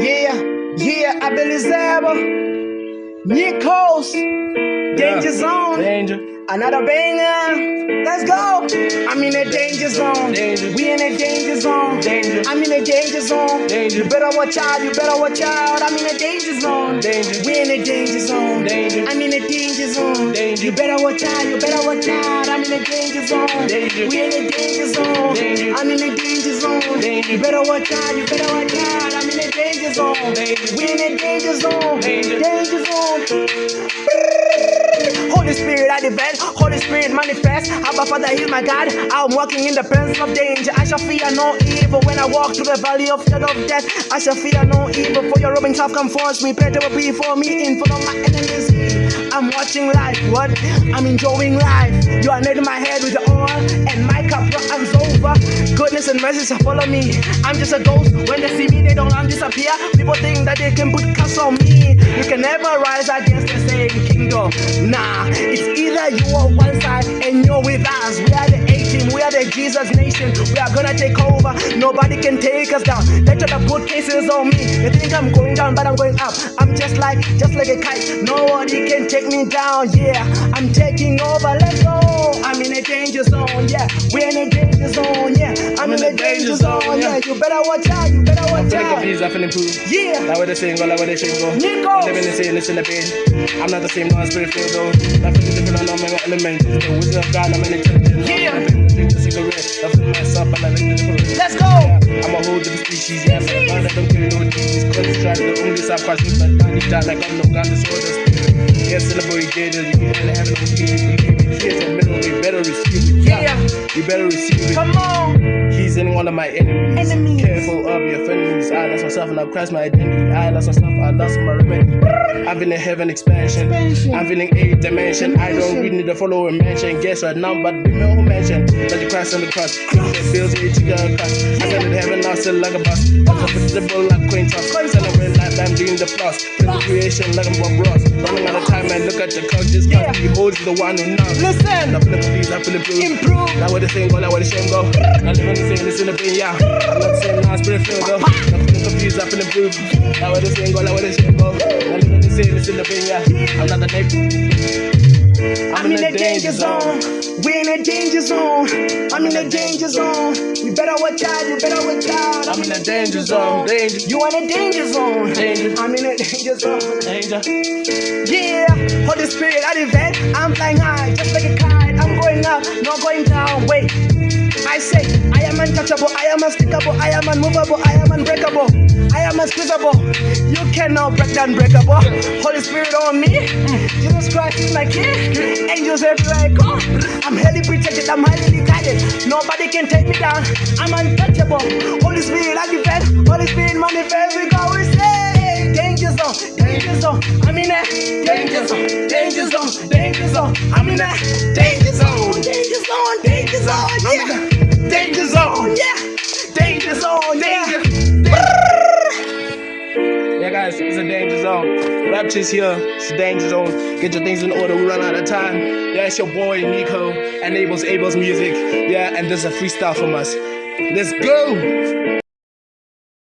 Yeah, yeah, Abilizaba, Nikos, Danger Zone, Danger. another banger. Let's go. I'm in a danger zone. Danger. We in a danger zone. Danger. I'm in a danger zone. Danger. You better watch out. You better watch out. I'm in a danger zone. Danger. We in a danger zone. Danger. I'm in a danger zone. Danger. You better watch out. You better watch out. I'm in a danger zone. Danger. We in a danger zone. Danger. I'm in a danger zone. Danger. You better watch out. You better watch out. I'm in a danger zone. Danger. We in a danger zone. Danger. Danger zone. Holy Spirit, I defend. Holy Spirit, manifest. Abba Father, heal my God. I'm walking in the presence of danger. I shall fear no evil when I walk through the valley of shadow of death. I shall fear no evil, for your robing self comforts me. Better will be for me in front of my enemies. I'm watching life, what? I'm enjoying life. You are anointing my head with oil, and my cup runs over. Goodness and mercy shall follow me. I'm just a ghost. When they see me, they don't disappear. People think that they can put curse on me. You can never rise against the Nah, it's either you are one side and you're with us. We are the A team, we are the Jesus nation. We are gonna take over. Nobody can take us down. They try to put cases on me. They think I'm going down, but I'm going up. I'm just like, just like a kite. Nobody can take me down. Yeah, I'm taking over. Let's go. I'm in a danger zone. Yeah, we're in a danger zone. Yeah, I'm in a danger zone. Yeah, you better watch out. You better watch out. confused, I feel improved. Yeah. Like what they saying, go, like what they saying, go. Nico. I'm living the same, listen to pain. I'm not the same, no, I'm spirit filled though. I feel different, I know my element. The wisdom of God, I'm an intelligent. Yeah. I drink the cigarette. I feel myself, and I like the different. Let's go. Yeah, I'm a whole different species, yeah. But I don't care no disease. Cause it's trying to only sacrifice with my body, die like I'm no God, disorder spirit. Yeah, celebrate danger, you get in heaven, don't keep it. Here's a middle, you better receive it. Yeah. You better receive it. Come on. In one of my enemies. Enemies. Careful of your enemies. I lost myself and I've crashed my identity. I lost myself, I lost my remedy. I'm feeling heaven expansion. Expansion. I'm feeling eighth dimension. I don't really need to follow a mansion. Guess right now, but the whole mansion. Let you crash on the cross. It feels it to get across. I got it heaven now, still like a bus. Comfortable like queen toss. Celebrate life, I'm doing the plus. Bring creation like I'm Bob Ross. Running out of time and look at the clock. Just Yeah. can't be the one who knows. Listen. I'm feeling please, I'm feeling blue. Improve. Now what they saying go, now what they saying go. I live in the same, listen yeah. I'm not the now spirit filled though. I'm feeling confused, I'm feeling blue. Now what they saying go, now they saying go. I live in the same, listen to pain, yeah. I'm not the neighbor. I'm in a danger zone. We're in a danger zone. I'm in the danger zone. You better watch out. You better watch out. I'm in the danger zone, danger. You in a danger zone. Danger. I'm in the danger zone. Danger. Yeah. Holy Spirit, I event. I'm flying high, just like a kite. I'm going up, not going I am untouchable, I am unstickable, I am unmovable, I am unbreakable, I am unsqueezable. You cannot break the unbreakable. Holy Spirit on me, Jesus Christ is my king. Angels everywhere I go. I'm highly protected, I'm highly guided. Nobody can take me down. I'm untouchable. Holy Spirit, I defend. Holy Spirit, manifest. We go, we say, danger zone, danger zone. I'm in a danger zone, danger zone, danger zone. I'm in a danger zone, danger zone, danger zone. Yeah, Guys, it's a danger zone. Rapture's here. It's a danger zone. Get your things in order. We run out of time. Yeah, it's your boy Nico and Abel's Abel's music. Yeah, and there's a freestyle from us. Let's go.